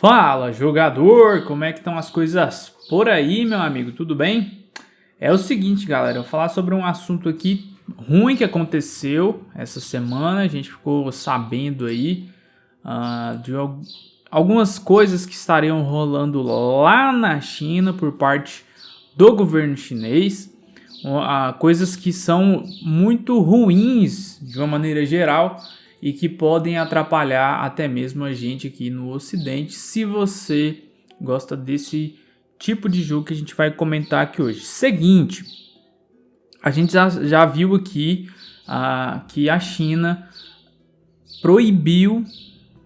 Fala, jogador! Como é que estão as coisas por aí, meu amigo? Tudo bem? É o seguinte, galera, eu vou falar sobre um assunto aqui ruim que aconteceu essa semana. A gente ficou sabendo aí uh, de algumas coisas que estariam rolando lá na China por parte do governo chinês. Uh, coisas que são muito ruins de uma maneira geral e que podem atrapalhar até mesmo a gente aqui no ocidente se você gosta desse tipo de jogo que a gente vai comentar aqui hoje. Seguinte, a gente já, já viu aqui uh, que a China proibiu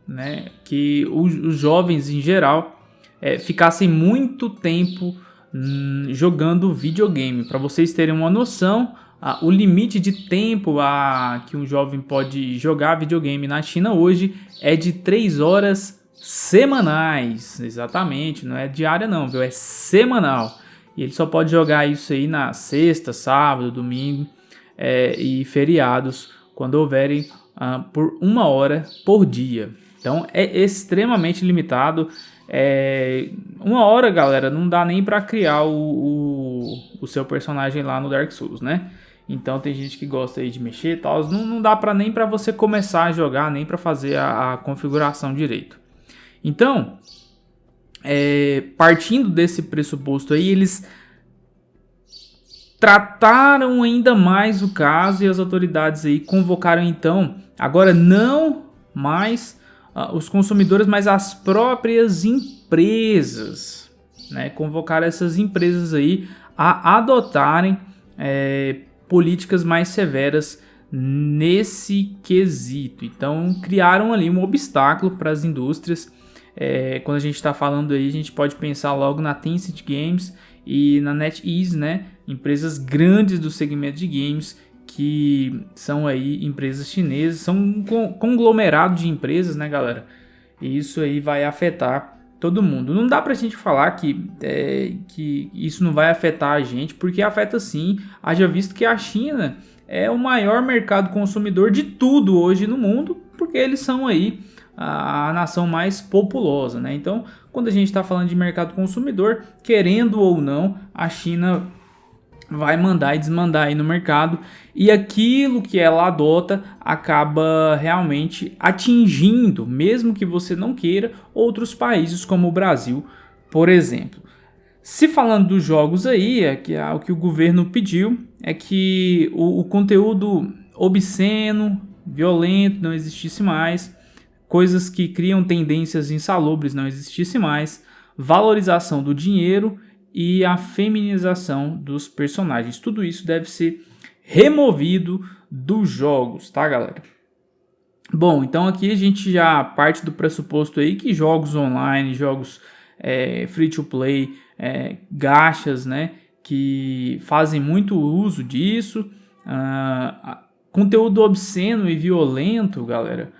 né, que os, os jovens em geral é, ficassem muito tempo hum, jogando videogame. Para vocês terem uma noção, ah, o limite de tempo a, que um jovem pode jogar videogame na China hoje é de 3 horas semanais, exatamente, não é diária não, viu? É semanal. E ele só pode jogar isso aí na sexta, sábado, domingo é, e feriados, quando houverem ah, por uma hora por dia. Então é extremamente limitado. É, uma hora, galera, não dá nem para criar o, o, o seu personagem lá no Dark Souls, né? Então tem gente que gosta aí de mexer e tal. Não, não dá para nem para você começar a jogar, nem para fazer a, a, configuração direito. Então, é, partindo desse pressuposto aí, eles trataram ainda mais o caso e as autoridades aí convocaram então, agora não mais uh, os consumidores, mas as próprias empresas, né? Convocaram essas empresas aí a adotarem é, políticas mais severas nesse quesito. Então criaram ali um obstáculo para as indústrias. É, quando a gente está falando aí, a gente pode pensar logo na Tencent Games e na NetEase, né? Empresas grandes do segmento de games que são aí empresas chinesas, são um conglomerado de empresas, né, galera? E isso aí vai afetar todo mundo. Não dá pra gente falar que, é, que isso não vai afetar a gente, porque afeta sim, haja visto que a China é o maior mercado consumidor de tudo hoje no mundo, porque eles são aí a, a nação mais populosa, né? Então, quando a gente está falando de mercado consumidor, querendo ou não, a China vai mandar e desmandar aí no mercado e aquilo que ela adota acaba realmente atingindo, mesmo que você não queira, outros países como o Brasil, por exemplo. Se falando dos jogos aí, é que é o que o governo pediu é que o, o conteúdo obsceno, violento não existisse mais, coisas que criam tendências insalubres não existisse mais, valorização do dinheiro e a feminização dos personagens. Tudo isso deve ser removido dos jogos, tá galera? Bom, então aqui a gente já parte do pressuposto aí que jogos online, jogos é, free to play, é, gachas, né, que fazem muito uso disso, uh, conteúdo obsceno e violento, galera,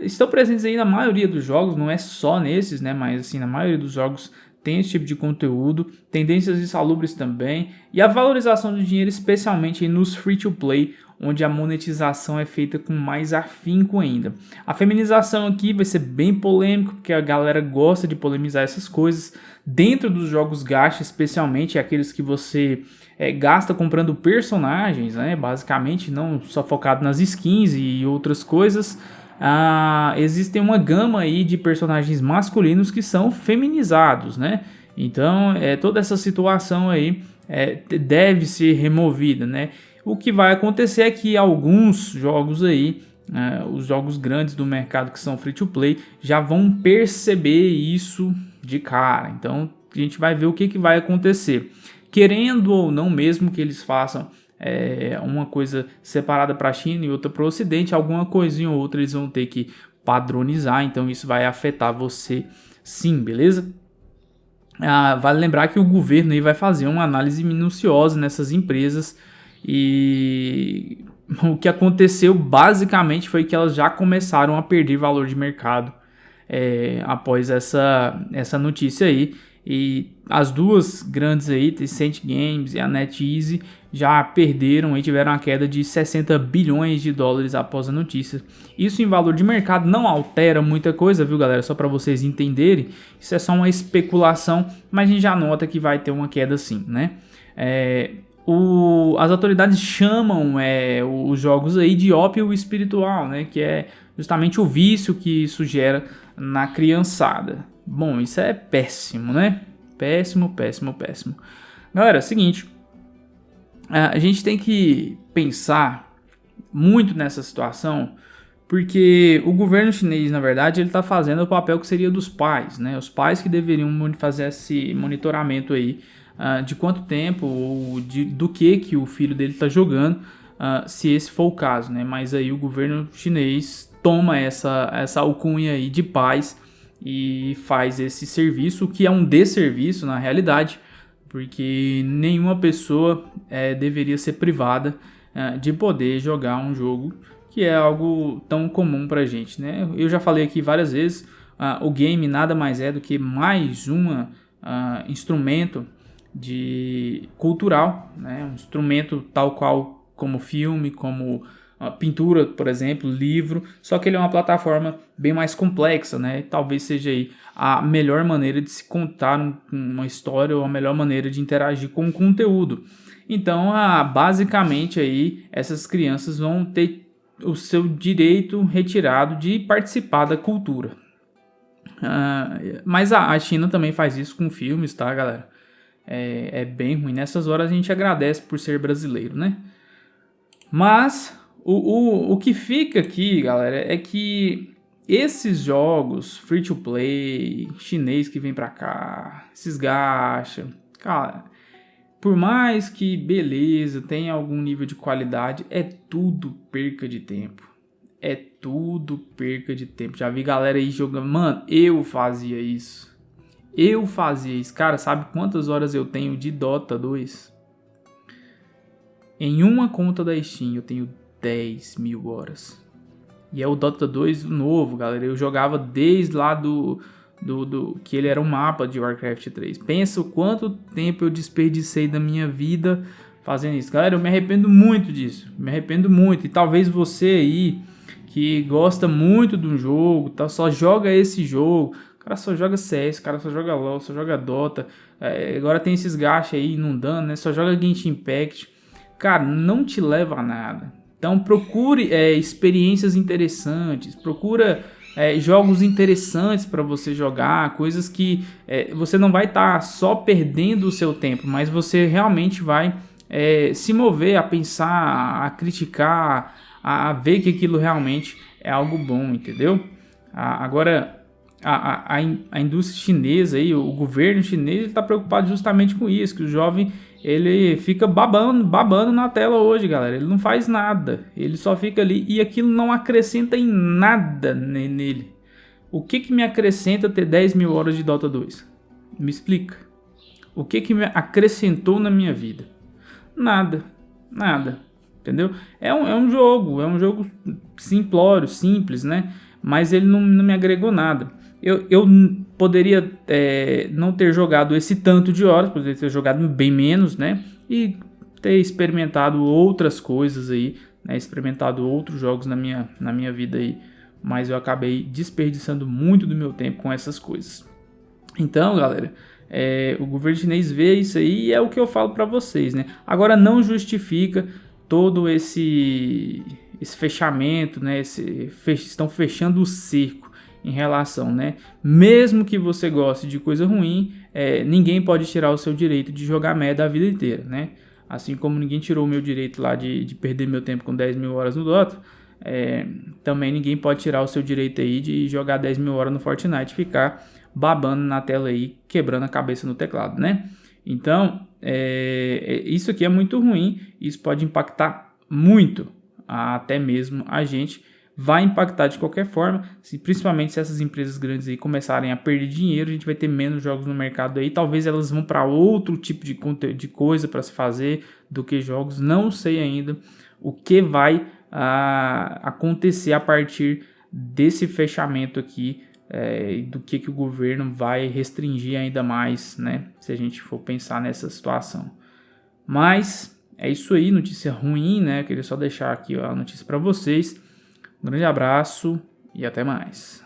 estão presentes aí na maioria dos jogos, não é só nesses, né, mas assim, na maioria dos jogos tem esse tipo de conteúdo, tendências insalubres também, e a valorização do dinheiro especialmente nos free-to-play, onde a monetização é feita com mais afinco ainda. A feminização aqui vai ser bem polêmico, porque a galera gosta de polemizar essas coisas, dentro dos jogos gacha especialmente, aqueles que você é, gasta comprando personagens, né, basicamente, não só focado nas skins e outras coisas, ah, existem uma gama aí de personagens masculinos que são feminizados, né? Então, é, toda essa situação aí é, deve ser removida, né? O que vai acontecer é que alguns jogos aí, é, os jogos grandes do mercado que são free to play, já vão perceber isso de cara. Então, a gente vai ver o que, que vai acontecer. Querendo ou não mesmo que eles façam é, uma coisa separada para a China e outra para o Ocidente, alguma coisinha ou outra eles vão ter que padronizar, então isso vai afetar você sim, beleza? Ah, vale lembrar que o governo aí vai fazer uma análise minuciosa nessas empresas e o que aconteceu basicamente foi que elas já começaram a perder valor de mercado é, após essa, essa notícia aí. E as duas grandes aí, Tencent Games e a NetEase, já perderam e tiveram uma queda de 60 bilhões de dólares após a notícia. Isso em valor de mercado não altera muita coisa, viu galera? Só para vocês entenderem, isso é só uma especulação, mas a gente já nota que vai ter uma queda sim, né? É, o, as autoridades chamam é, os jogos aí de ópio espiritual, né? Que é justamente o vício que isso gera na criançada. Bom, isso é péssimo, né? Péssimo, péssimo, péssimo. Galera, é o seguinte, a gente tem que pensar muito nessa situação, porque o governo chinês, na verdade, ele está fazendo o papel que seria dos pais, né? Os pais que deveriam fazer esse monitoramento aí uh, de quanto tempo ou de, do que que o filho dele está jogando, uh, se esse for o caso, né? Mas aí o governo chinês toma essa, essa alcunha aí de pais e faz esse serviço, que é um desserviço na realidade, porque nenhuma pessoa é, deveria ser privada é, de poder jogar um jogo que é algo tão comum pra gente, né? Eu já falei aqui várias vezes, uh, o game nada mais é do que mais um uh, instrumento de cultural, né? Um instrumento tal qual como filme, como pintura, por exemplo, livro, só que ele é uma plataforma bem mais complexa, né? Talvez seja aí a melhor maneira de se contar uma história ou a melhor maneira de interagir com o conteúdo. Então, basicamente aí essas crianças vão ter o seu direito retirado de participar da cultura. Ah, mas a, a China também faz isso com filmes, tá, galera? É, é bem ruim. Nessas horas a gente agradece por ser brasileiro, né? Mas o, o, o que fica aqui, galera, é que esses jogos free to play, chinês que vem pra cá, esses gacha, cara, por mais que beleza, tenha algum nível de qualidade, é tudo perca de tempo. É tudo perca de tempo. Já vi galera aí jogando, mano, eu fazia isso. Eu fazia isso. Cara, sabe quantas horas eu tenho de Dota 2? Em uma conta da Steam eu tenho 10 mil horas. E é o Dota 2 novo, galera. Eu jogava desde lá do, do, do, que ele era um mapa de Warcraft 3. Pensa o quanto tempo eu desperdicei da minha vida fazendo isso. Galera, eu me arrependo muito disso. Me arrependo muito. E talvez você aí que gosta muito de um jogo, tá, só joga esse jogo. O cara só joga CS, o cara só joga LoL, só joga Dota. É, agora tem esses gachos aí inundando, né? Só joga Genshin Impact. Cara, não te leva a nada. Então procure é, experiências interessantes, procura é, jogos interessantes para você jogar, coisas que é, você não vai estar tá só perdendo o seu tempo, mas você realmente vai é, se mover a pensar, a criticar, a, a, ver que aquilo realmente é algo bom, entendeu? A, agora, a, a, a indústria chinesa, aí, o governo chinês está preocupado justamente com isso, que o jovem ele fica babando, babando na tela hoje, galera. Ele não faz nada. Ele só fica ali e aquilo não acrescenta em nada nele. O que que me acrescenta ter 10 mil horas de Dota 2? Me explica. O que que me acrescentou na minha vida? Nada. Nada. Entendeu? É um, é um jogo. É um jogo simplório, simples, né? Mas ele não, não me agregou nada. Eu, eu poderia é, não ter jogado esse tanto de horas, poderia ter jogado bem menos, né? E ter experimentado outras coisas aí, né? Experimentado outros jogos na minha, na minha vida aí. Mas eu acabei desperdiçando muito do meu tempo com essas coisas. Então, galera, é, o governo chinês vê isso aí e é o que eu falo para vocês, né? Agora não justifica todo esse esse fechamento, né? Esse, fech, estão fechando o cerco em relação, né? Mesmo que você goste de coisa ruim, é, ninguém pode tirar o seu direito de jogar merda a vida inteira, né? Assim como ninguém tirou o meu direito lá de, de perder meu tempo com 10 mil horas no Dota, é, também ninguém pode tirar o seu direito aí de jogar 10 mil horas no Fortnite ficar babando na tela aí, quebrando a cabeça no teclado, né? Então, é, é isso aqui é muito ruim, isso pode impactar muito até mesmo a gente vai impactar de qualquer forma, se, principalmente se essas empresas grandes aí começarem a perder dinheiro, a gente vai ter menos jogos no mercado aí, talvez elas vão para outro tipo de, de coisa para se fazer do que jogos, não sei ainda o que vai ah, acontecer a partir desse fechamento aqui, é, do que, que o governo vai restringir ainda mais, né, se a gente for pensar nessa situação. Mas é isso aí, notícia ruim, né? Queria só deixar aqui ó, a notícia para vocês. Um grande abraço e até mais.